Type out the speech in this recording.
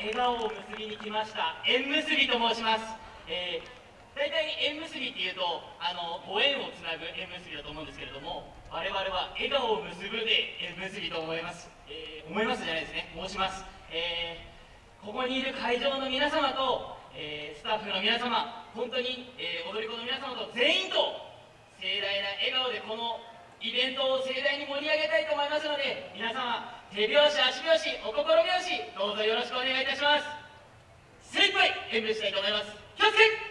笑顔を結びに来ました。縁結びと申します、えー大体縁結びっていうとあのご縁をつなぐ縁結びだと思うんですけれども我々は笑顔を結ぶで縁結びと思います、えー思いますじゃないですね。申します、えーここにいる会場の皆様と、えースタッフの皆様本当に、え踊り子の皆様と全員と盛大な笑顔でこのイベントを盛大に盛り上げたいと思いますので皆様手拍子足拍子お心拍子どうぞよろしくお願いいたします。精一杯演舞したいと思います。気をつけ